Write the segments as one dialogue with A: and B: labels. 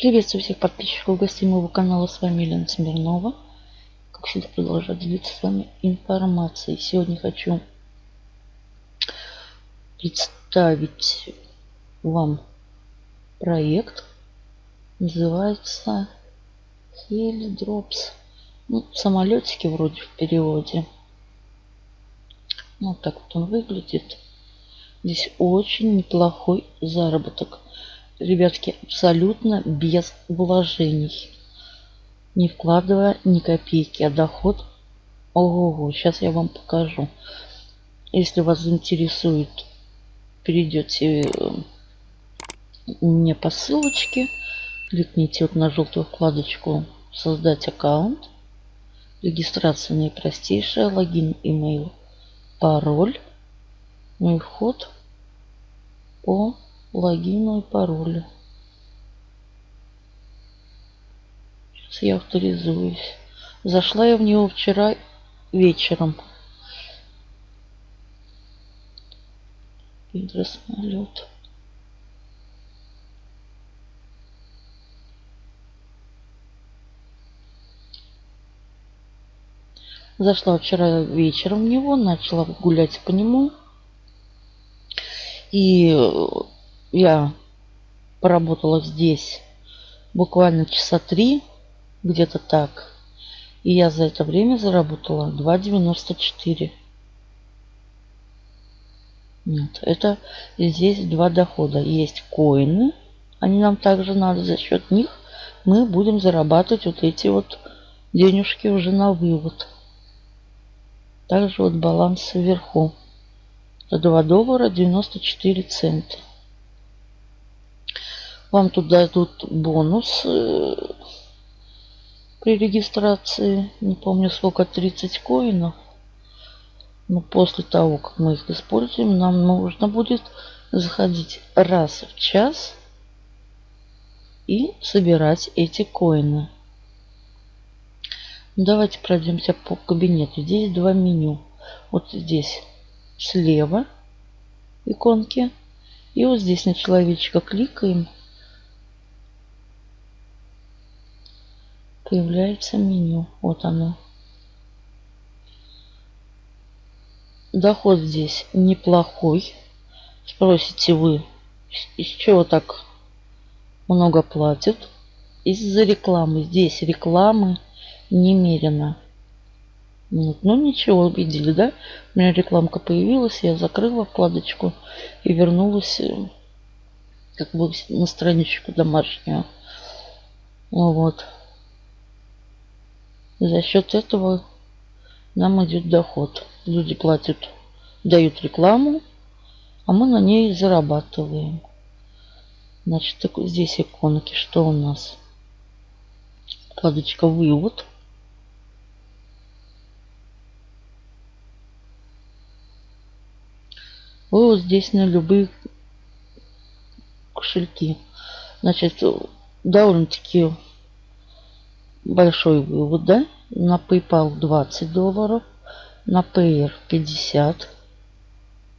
A: Приветствую всех подписчиков гостей моего канала. С вами Елена Смирнова. Как всегда продолжаю делиться с вами информацией. Сегодня хочу представить вам проект. Называется Helidrops. Ну, самолетики вроде в переводе. Вот так вот он выглядит. Здесь очень неплохой заработок. Ребятки, абсолютно без вложений. Не вкладывая ни копейки, а доход... Ого, сейчас я вам покажу. Если вас заинтересует, перейдете э, мне по ссылочке. Кликните вот на желтую вкладочку «Создать аккаунт». Регистрация наипростейшая. Логин, имейл, пароль. Ну и вход по логину и паролю. Сейчас я авторизуюсь. Зашла я в него вчера вечером. Гидросмолет. Зашла вчера вечером в него, начала гулять по нему. И я поработала здесь буквально часа три, где-то так. И я за это время заработала 2,94. Нет, это здесь два дохода. Есть коины, они нам также надо. За счет них мы будем зарабатывать вот эти вот денежки уже на вывод. Также вот баланс вверху. Это 2 доллара 94 цента. Вам тут дадут бонус э, при регистрации. Не помню сколько, 30 коинов. Но после того, как мы их используем, нам нужно будет заходить раз в час и собирать эти коины. Давайте пройдемся по кабинету. Здесь два меню. Вот здесь слева иконки. И вот здесь на человечка кликаем. Появляется меню. Вот оно. Доход здесь неплохой. Спросите вы, из чего так много платят? Из-за рекламы. Здесь рекламы немерено. Вот. Ну ничего, видели, да? У меня рекламка появилась, я закрыла вкладочку и вернулась э, как бы на страничку домашнюю. Вот. За счет этого нам идет доход. Люди платят, дают рекламу, а мы на ней зарабатываем. Значит, так, здесь иконки. Что у нас? Вкладочка «Вывод». вывод здесь на любые кошельки. Значит, довольно-таки большой вывод, да? На PayPal 20 долларов, на Payer 50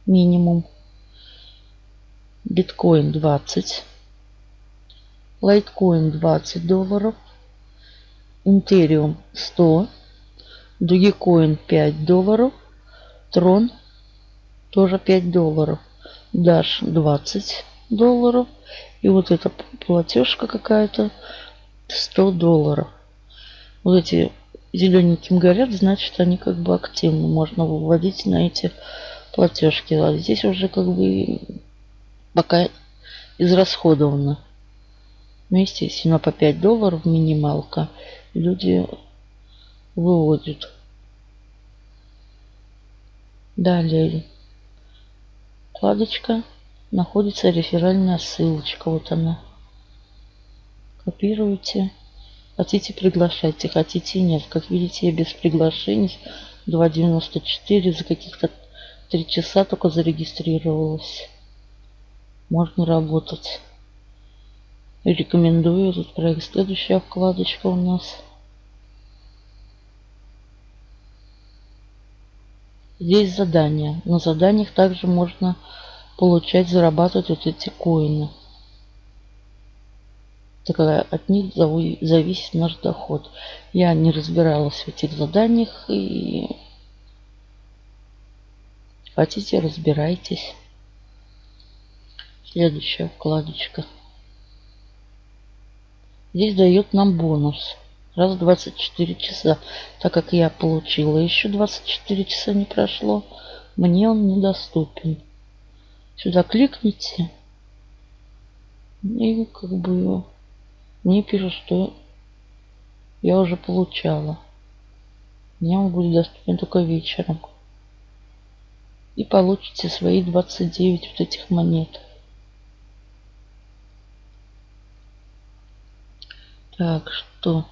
A: минимум, биткоин 20, лайткоин 20 долларов, Ethereum 100, Dogecoin 5 долларов, Tron тоже 5 долларов. Дашь 20 долларов. И вот эта платежка какая-то 100 долларов. Вот эти зелененьким горят, значит они как бы активны. Можно выводить на эти платежки. А здесь уже как бы пока израсходовано. Ну, естественно, по 5 долларов минималка. Люди выводят. Далее вкладочка находится реферальная ссылочка. Вот она. Копируете. Хотите приглашайте, хотите нет. Как видите, я без приглашений 2.94 за каких-то 3 часа только зарегистрировалась. Можно работать. Рекомендую этот проект. Следующая вкладочка у нас. Здесь задания. На заданиях также можно получать, зарабатывать вот эти коины. Такая от них зависит наш доход. Я не разбиралась в этих заданиях и хотите разбирайтесь. Следующая вкладочка. Здесь дает нам бонус. Раз в 24 часа. Так как я получила еще 24 часа не прошло, мне он недоступен. Сюда кликните. И как бы мне пишут, что я уже получала. Мне он будет доступен только вечером. И получите свои 29 вот этих монет. Так, что?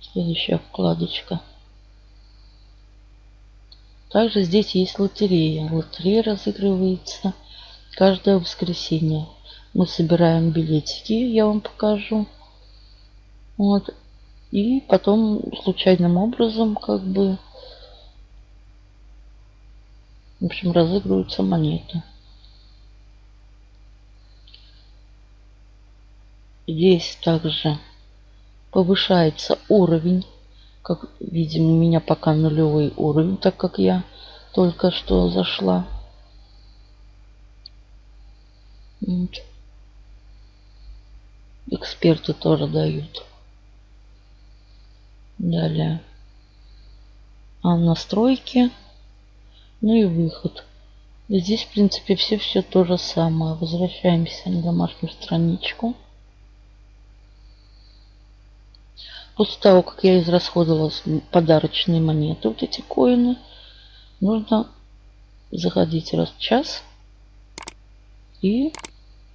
A: Следующая вкладочка. Также здесь есть лотерея. Лотерея разыгрывается каждое воскресенье. Мы собираем билетики, я вам покажу. Вот. И потом случайным образом как бы в общем разыгрываются монеты. Здесь также повышается уровень. Как видим, у меня пока нулевой уровень, так как я только что зашла. Вот. Эксперты тоже дают. Далее. А настройки. Ну и выход. Здесь, в принципе, все-все то же самое. Возвращаемся на домашнюю страничку. После того, как я израсходовала подарочные монеты, вот эти коины, нужно заходить раз в час и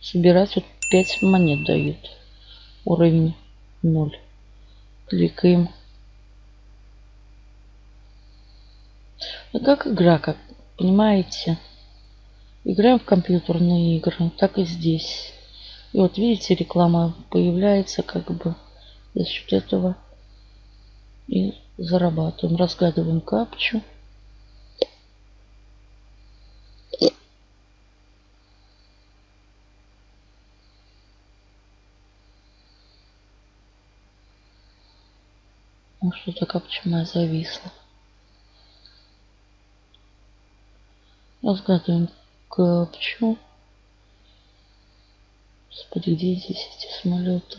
A: собирать. Вот 5 монет дают. Уровень 0. Кликаем. Ну, как игра, как понимаете. Играем в компьютерные игры. Так и здесь. И вот видите, реклама появляется как бы за счет этого и зарабатываем. Разгадываем капчу. Ну, что-то капча моя зависла. Разгадываем капчу. Господи, где здесь эти самолеты?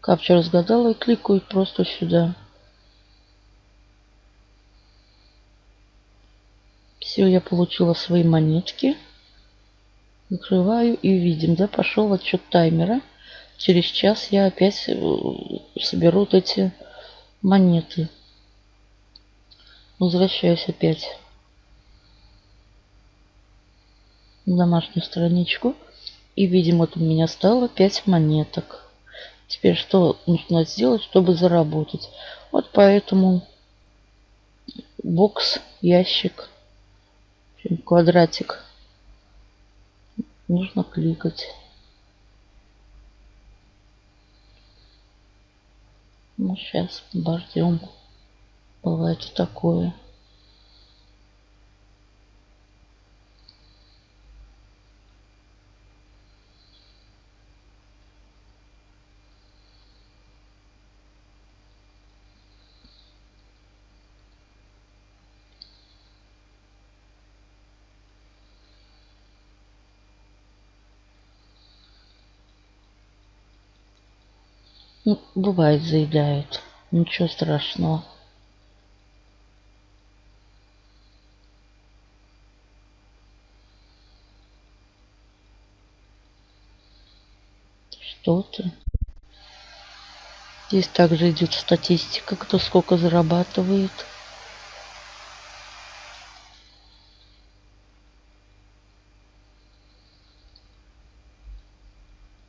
A: Капчу разгадала и кликаю просто сюда. Все, я получила свои монетки. Закрываю и видим, да, пошел отчет таймера. Через час я опять э, соберу эти монеты. Возвращаюсь опять на домашнюю страничку. И видим, вот у меня стало 5 монеток. Теперь что нужно сделать, чтобы заработать? Вот поэтому бокс, ящик, квадратик нужно кликать. Ну, сейчас обождем. Бывает такое. Ну, бывает, заедают. Ничего страшного. Что ты? Здесь также идет статистика, кто сколько зарабатывает.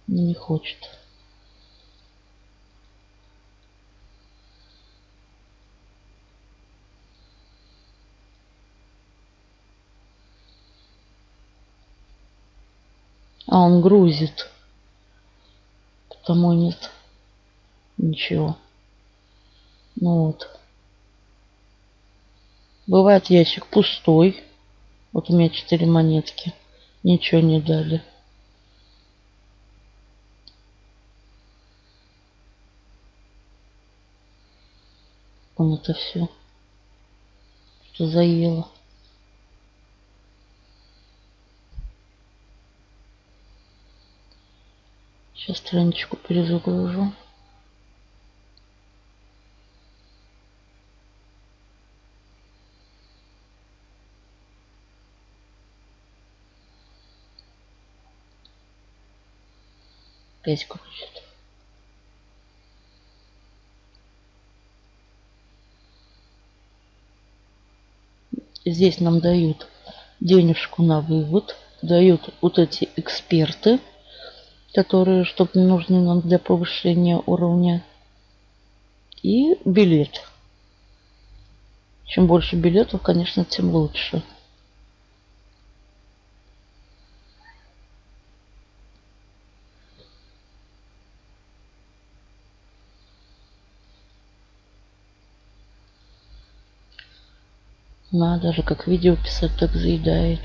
A: Не хочет. А он грузит. Потому нет ничего. Ну вот. Бывает ящик пустой. Вот у меня 4 монетки. Ничего не дали. Он это все. Что заело. Сейчас страничку перезагружу. Опять крутит. Здесь нам дают денежку на вывод. Дают вот эти эксперты которые, чтобы нужны нам для повышения уровня. И билет. Чем больше билетов, конечно, тем лучше. Надо же, как видео писать, так заедает.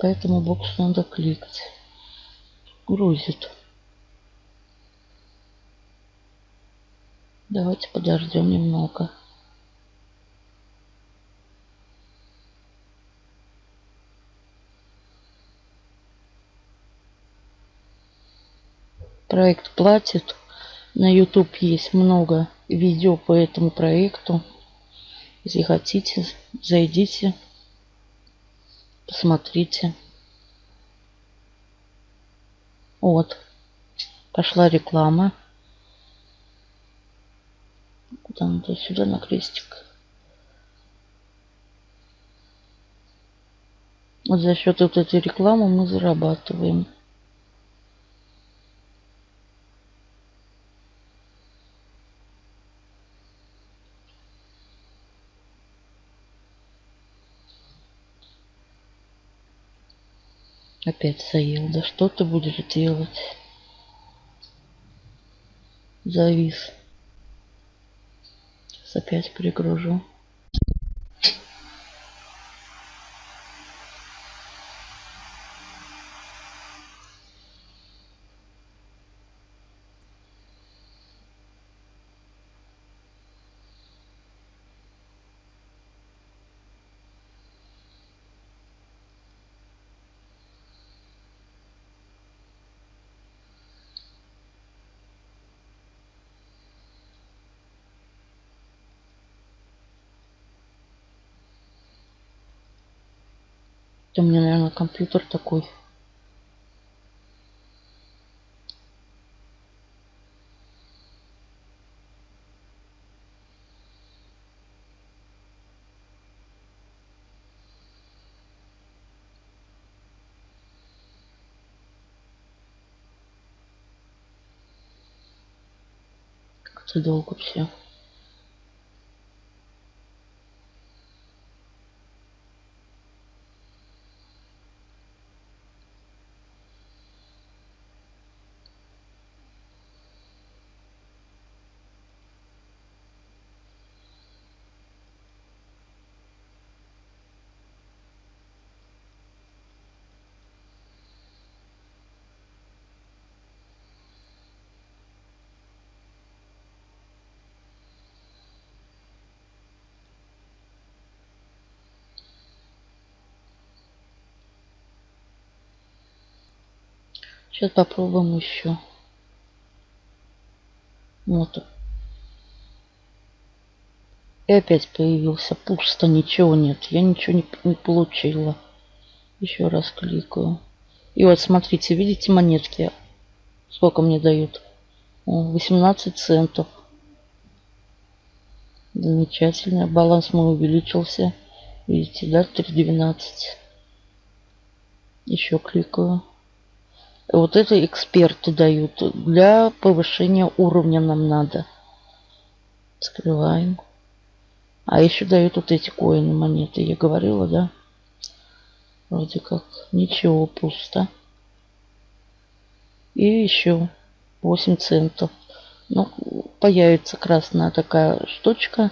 A: По этому боксу надо кликать. Грузит. Давайте подождем немного. Проект платит. На YouTube есть много видео по этому проекту. Если хотите, зайдите. Посмотрите. Вот. Пошла реклама. Куда надо? Сюда на крестик. Вот за счет вот этой рекламы мы зарабатываем. Опять заел. Да что ты будешь делать? Завис. Сейчас опять перегружу. Это у меня, наверное, компьютер такой. Как-то долго все. Сейчас попробуем еще. Вот. И опять появился пусто, ничего нет. Я ничего не, не получила. Еще раз кликаю. И вот смотрите, видите монетки? Сколько мне дают? 18 центов. Замечательно. Баланс мой увеличился. Видите, да, 3.12. Еще кликаю. Вот это эксперты дают. Для повышения уровня нам надо. Скрываем. А еще дают вот эти коины монеты. Я говорила, да? Вроде как ничего, пусто. И еще 8 центов. Ну, появится красная такая штучка.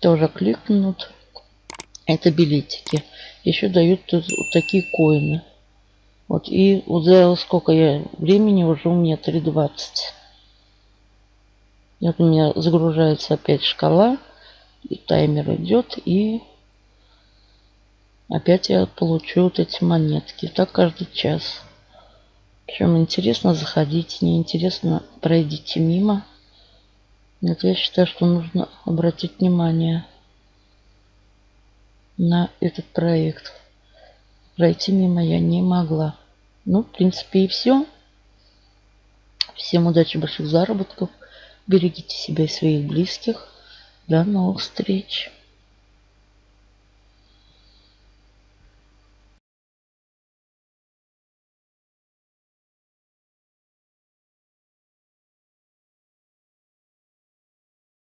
A: Тоже кликнут. Это билетики. Еще дают вот такие коины. Вот, и за сколько я времени уже у меня 3.20. Вот у меня загружается опять шкала. И таймер идет. И опять я получу вот эти монетки. Так каждый час. Причем интересно заходить, неинтересно пройдите мимо. Нет, я считаю, что нужно обратить внимание на этот проект. Пройти мимо я не могла. Ну, в принципе, и все. Всем удачи, больших заработков. Берегите себя и своих близких. До новых встреч.